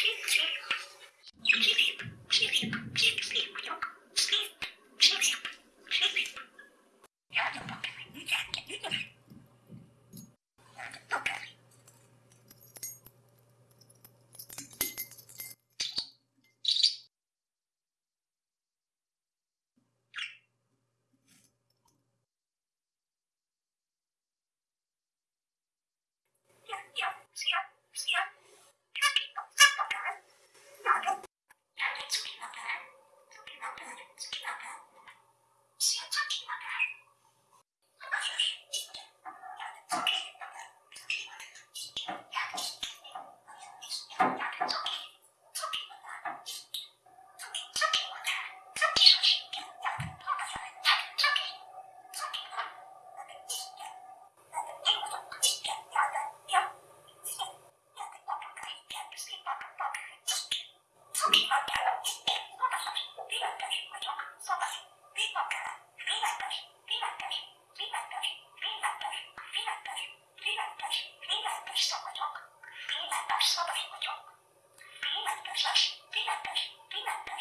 Cheek, cheek. 好きちの新作品はない私す Pillantás, szabály vagyok. Pillantás, pillantás, pillantás.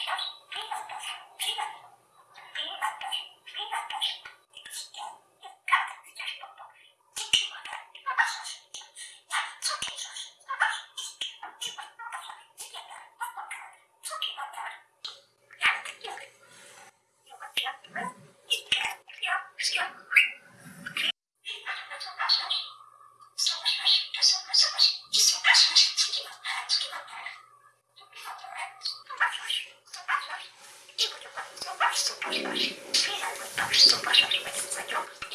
Спасибо. Что ваше время не